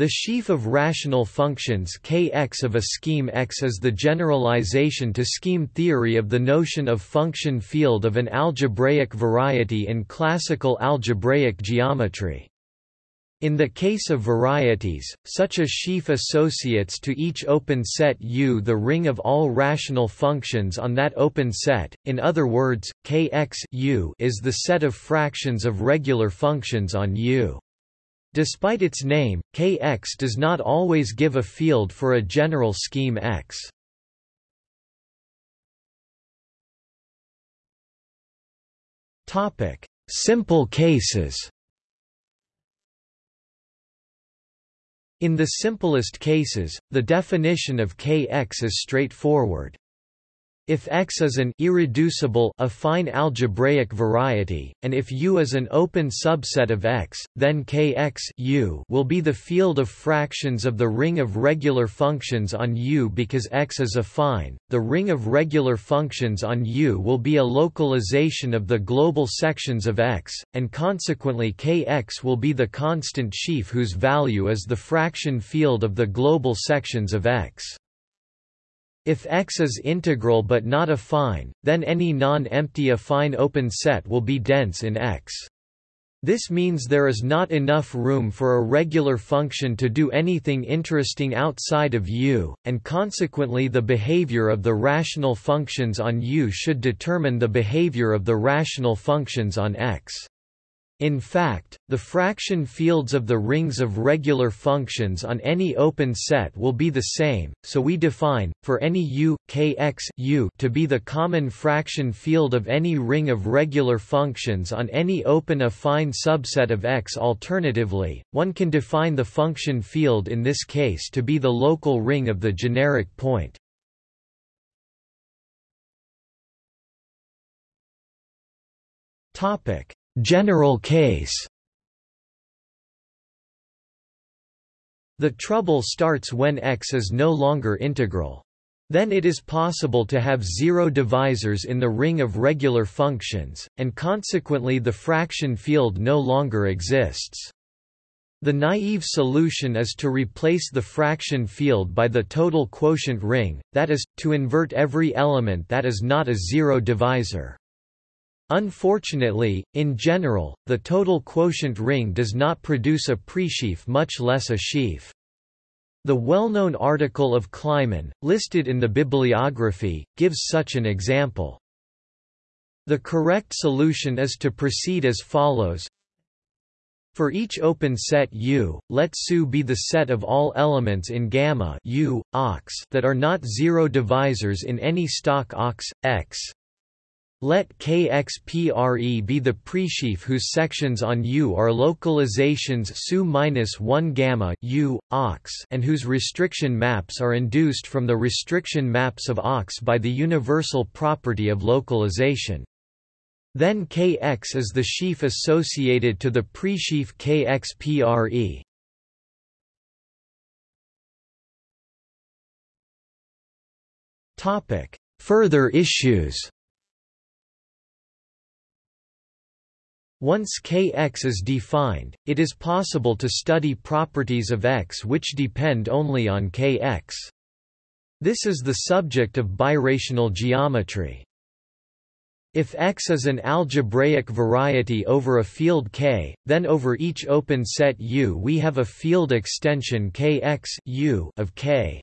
The sheaf of rational functions Kx of a scheme X is the generalization to scheme theory of the notion of function field of an algebraic variety in classical algebraic geometry. In the case of varieties, such a sheaf associates to each open set U the ring of all rational functions on that open set, in other words, Kx U is the set of fractions of regular functions on U. Despite its name, Kx does not always give a field for a general scheme X. Topic: Simple cases. In the simplest cases, the definition of Kx is straightforward. If X is an irreducible affine algebraic variety, and if U is an open subset of X, then Kx U will be the field of fractions of the ring of regular functions on U because X is affine. The ring of regular functions on U will be a localization of the global sections of X, and consequently Kx will be the constant sheaf whose value is the fraction field of the global sections of X. If X is integral but not affine, then any non-empty affine open set will be dense in X. This means there is not enough room for a regular function to do anything interesting outside of U, and consequently the behavior of the rational functions on U should determine the behavior of the rational functions on X. In fact, the fraction fields of the rings of regular functions on any open set will be the same, so we define, for any u, kx u to be the common fraction field of any ring of regular functions on any open affine subset of X. Alternatively, one can define the function field in this case to be the local ring of the generic point. Topic General case The trouble starts when x is no longer integral. Then it is possible to have zero divisors in the ring of regular functions, and consequently the fraction field no longer exists. The naive solution is to replace the fraction field by the total quotient ring, that is, to invert every element that is not a zero divisor. Unfortunately, in general, the total quotient ring does not produce a presheaf much less a sheaf. The well-known article of Kleiman, listed in the bibliography, gives such an example. The correct solution is to proceed as follows. For each open set U, let SU be the set of all elements in gamma U, ox that are not zero divisors in any stalk ox, X, let KXPRE be the presheaf whose sections on U are localizations SU-1 gamma U, ox and whose restriction maps are induced from the restriction maps of ox by the universal property of localization. Then Kx is the sheaf associated to the presheaf KXPRE. Topic: Further issues Once Kx is defined, it is possible to study properties of X which depend only on Kx. This is the subject of birational geometry. If X is an algebraic variety over a field K, then over each open set U we have a field extension Kx U of K.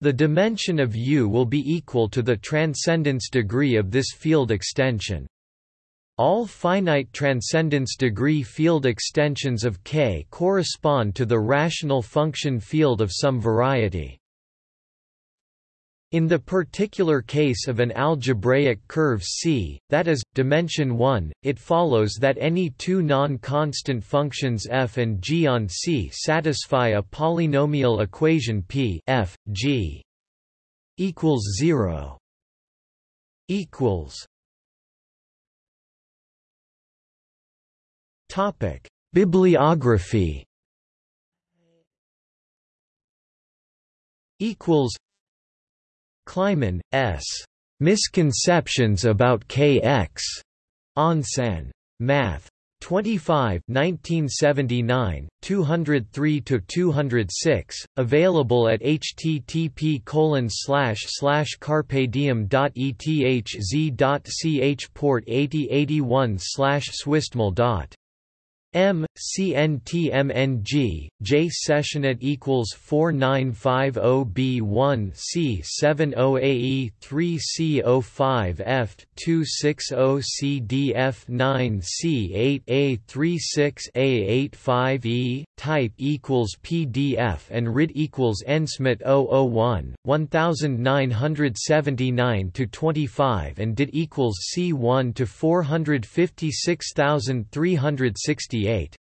The dimension of U will be equal to the transcendence degree of this field extension. All finite transcendence degree field extensions of K correspond to the rational function field of some variety. In the particular case of an algebraic curve C, that is, dimension 1, it follows that any two non-constant functions f and g on C satisfy a polynomial equation P f, g equals 0 equals Topic: Bibliography. Equals. Kleiman, S. Misconceptions about KX. Enseign. Math. 25 1979, 203–206, available at http colon slash slash carpediem.ethz.ch port 8081 slash swistmal M CNTMNG J sessionet equals 4950B1 C70AE 3C05F 260CDF9 C8A 36A85E type equals PDF and RID equals NSMIT 001 1979 to 25 and DIT equals C1 to 456368 Eight.